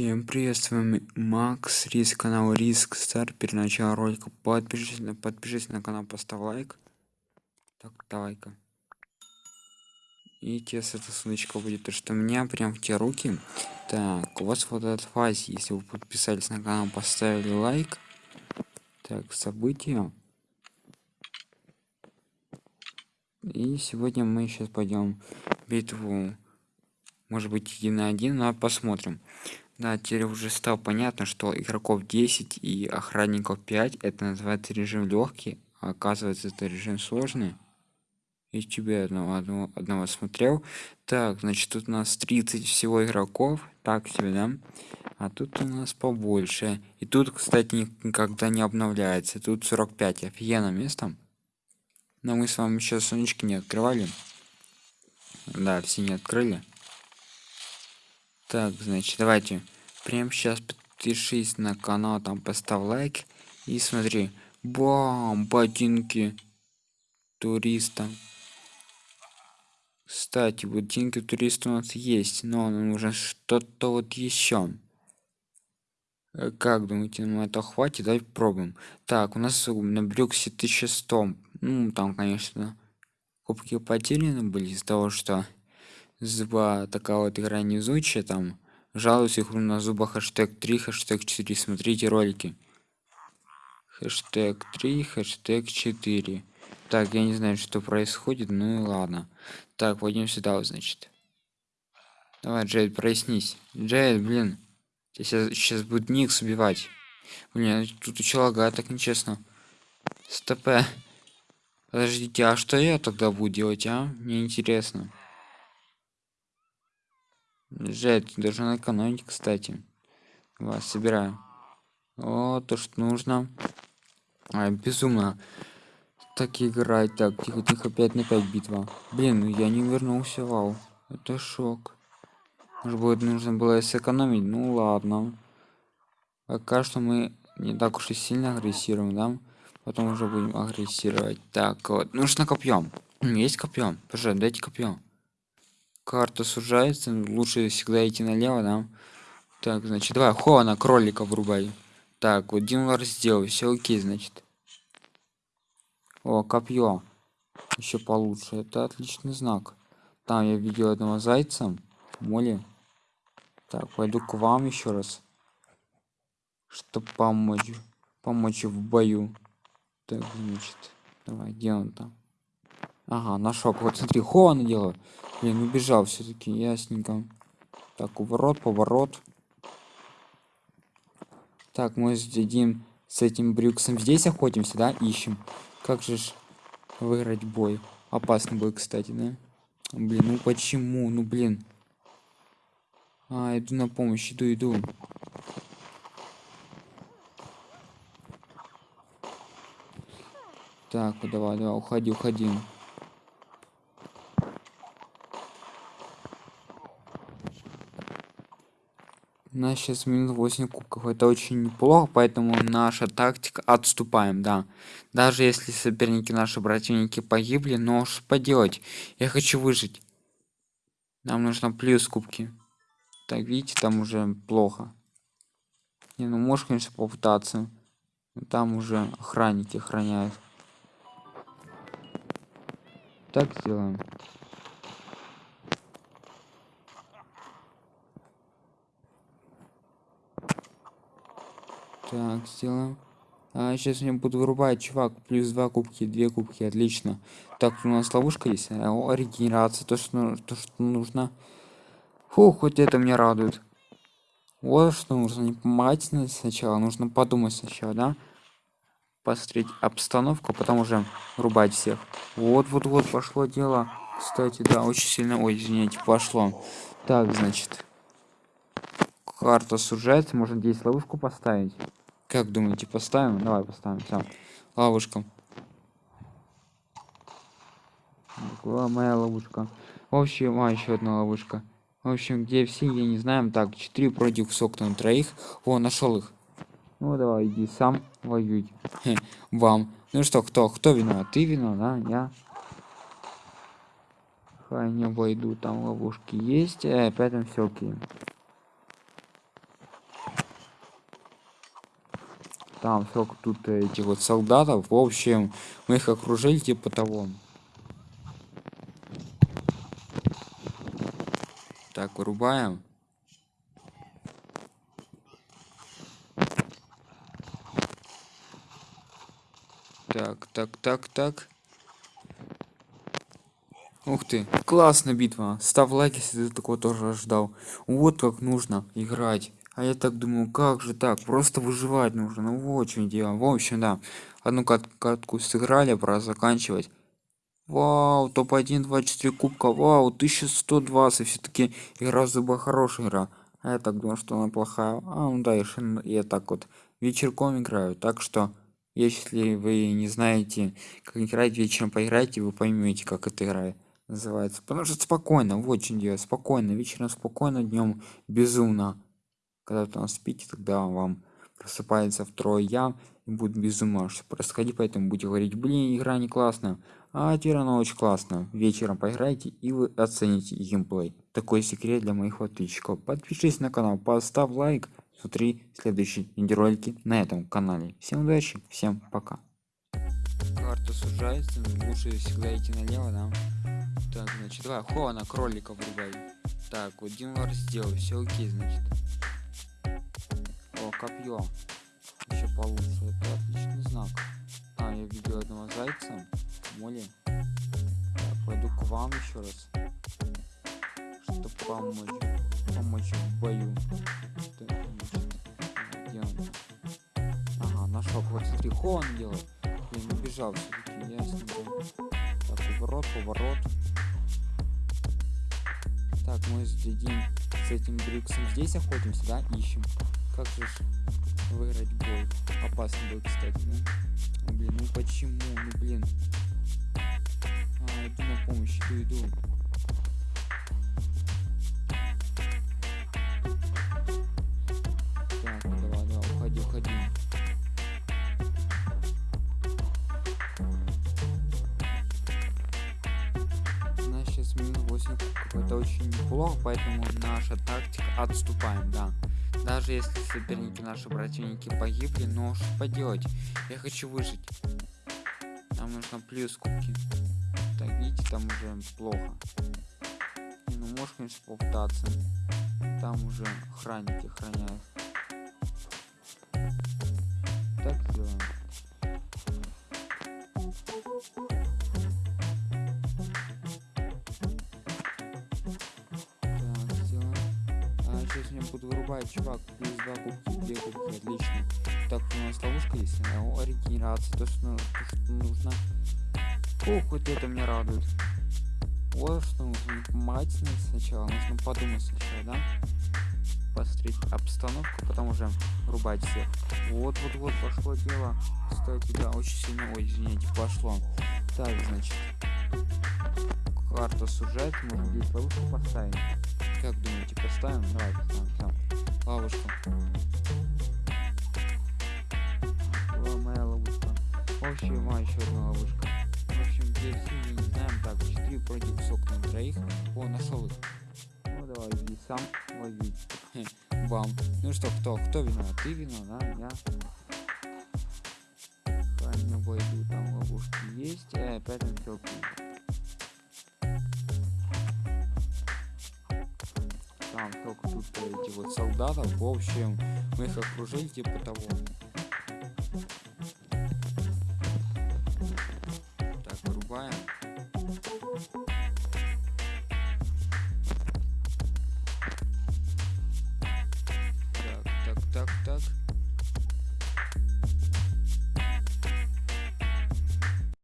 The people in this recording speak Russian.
Всем привет, с вами Макс, Риск, канал Риск Стар. Перед началом ролика подпишись, подпишись на канал, поставь лайк. Так, давай-ка. И тебе с эта ссылочка будет, то что у меня прям в те руки. Так, у вас вот этот фазе, если вы подписались на канал, поставили лайк. Так, события. И сегодня мы сейчас пойдем битву может быть один на один но посмотрим да теперь уже стало понятно что игроков 10 и охранников 5 это называется режим легкий а оказывается это режим сложный. И тебе одного, одного, одного смотрел. Так значит тут у нас 30 всего игроков. Так себе да? А тут у нас побольше. И тут кстати никогда не обновляется. Тут 45 офигенно место. Но мы с вами еще сонечки не открывали. Да все не открыли так значит давайте. Прямо сейчас подпишись на канал там поставь лайк и смотри. Бам ботинки туриста кстати ботинки туриста у нас есть но нам нужно что-то вот еще Э, как думаете нам это хватит? Давай пробуем так у нас на брюксе 1100 ну там конечно кубки потеряны были из-за того что зуба такая вот игра невезучая там жалуюсь игру на зуба хэштег 3 хэштег 4 смотрите ролики. Хэштег 3 хэштег 4 так я не знаю что происходит ну и ладно. Так пойдем сюда значит. Давай джейд прояснись. Джейд блин сейчас сейчас будет никс убивать блин тут еще лагает так нечестно. Стоп подождите а что я тогда буду делать а? Мне интересно Жаль, ты должен экономить, кстати. Вас собираю. О, то, что нужно. А, безумно. Так играть. Так, тихо, тихо, 5 на 5 битва. Блин, ну я не вернулся, вау. Это шок. Может быть, нужно было сэкономить? Ну ладно. Пока что мы не так уж и сильно агрессируем, да? Потом уже будем агрессировать. Так, вот. Нужно копьем. Есть копьем. Пожалуйста, дайте копьем карта сужается лучше всегда идти налево да. Так значит давай хо кролика врубай. Так вот динлар сделал все окей значит. О копье еще получше это отличный знак. Там я видел одного зайца моли. Так пойду к вам еще раз чтобы помочь помочь в бою. Так значит давай где он там? Ага нашел вот смотри хо делаю Блин, убежал все-таки, ясненько. Так, уворот, поворот. Так, мы сидим с этим брюксом здесь охотимся, да? Ищем. Как же ж выиграть бой? Опасный бой, кстати, да? Блин, ну почему? Ну, блин. А, иду на помощь, иду, иду. Так, давай, давай, уходи, уходи. У нас сейчас минус 8 кубков. Это очень неплохо поэтому наша тактика отступаем да. Даже если соперники наши противники погибли но что поделать? Я хочу выжить. Нам нужно плюс кубки. Так видите там уже плохо. Не ну можешь конечно попытаться. Но там уже охранники охраняют. Так сделаем Так, сделаем. А сейчас я буду вырубать, чувак. Плюс два кубки, две кубки, отлично. Так, у нас ловушка есть. О, регенерация, то что, то, что нужно. Фу, хоть это меня радует. Вот что нужно не помогать сначала, нужно подумать сначала, да? Посмотреть обстановку, потом уже рубать всех. Вот, вот, вот, пошло дело. Кстати, да, очень сильно, ой, извините, пошло. Так, значит. Карта сужается, можно здесь ловушку поставить. Как думаете, поставим? Давай поставим. Все. Ловушка. Моя ловушка. В общем, а, еще одна ловушка. В общем, где все, я не знаю. Так, 4 против Соктона троих. О, нашел их. Ну давай, иди сам воюй. Вам. Ну что, кто? Кто виноват? Ты виноват, да? Я. Хай не обойду, там ловушки есть. Э, там все окей. Там сколько тут этих вот солдатов. В общем, мы их окружили типа того. Так, вырубаем. Так, так, так, так. Ух ты, классная битва. Ставь лайк, если ты такого тоже ждал. Вот как нужно играть. А я так думаю, как же так? Просто выживать нужно. Ну вот чем дело. В общем, да. Одну кат катку сыграли, пора заканчивать. Вау, топ-1, 24 кубка. Вау, 1120. Все-таки игра зуба хорошая игра. А я так думал, что она плохая. А, ну да, я, я так вот вечерком играю. Так что если вы не знаете, как играть вечером, поиграйте, вы поймете, как это играет называется. Потому что спокойно, вот очень делать, спокойно, вечером спокойно, днем безумно. Когда вы там спите, тогда вам просыпается второй я и будет безумно что происходить, поэтому будете говорить, блин, игра не классная. А теперь она очень классно. Вечером поиграйте и вы оцените геймплей. Такой секрет для моих подписчиков. Подпишись на канал, поставь лайк. Смотри следующие видеоролики на этом канале. Всем удачи всем пока. Карта сужается лучше всегда идти налево да? Так значит давай хо на кролика врубай. Так вот динвар сделал. Все окей значит копье еще получше это отличный знак а я видел одного зайца моли так, пойду к вам еще раз чтобы помочь помочь в бою так, Ага, нашел. Вот смотри, он делает. Я не бежал все-таки, ясно. Так, поворот, поворот. Так, мы следим с этим Бриксом. Здесь охотимся, да? Ищем. Как же выиграть бой? Опасный бой, кстати, да? Блин, ну почему? Ну, блин. А, иду на помощь, иду, иду. это очень неплохо, поэтому наша тактика отступаем, да. Даже если соперники, наши противники погибли, но что поделать, я хочу выжить. Нам нужно плюс кубки. Так, видите, там уже плохо. Ну, можешь, конечно, попытаться. Там уже охранники охраняют. Сейчас меня буду вырубать, чувак. Плюс два кубки, две кубки, отлично. Так, у нас ловушка есть. О, регенерация, то, что, то, что нужно. Ох, вот это меня радует. Вот что нужно мать сначала. Нужно подумать сначала, да? Посмотреть обстановку, потом уже рубать всех. Вот, вот, вот, пошло дело. Кстати, да, очень сильно, ой, извините, пошло. Так, значит. Карта сужает, можно здесь ловушку поставить. Как думаете, поставим? Давай поставим. Там. Ловушку. Была моя ловушка. В общем, а, еще одна ловушка. В общем, здесь мы не знаем. Так, 4 против сок на троих. О, нашел их. Ну давай, иди сам лови. Бам. Ну что, кто? Кто виноват? Ты виноват, да? Я. Правильно войду. Там ловушки есть. Э, он все там только тут эти вот солдатов в общем мы их окружили типа того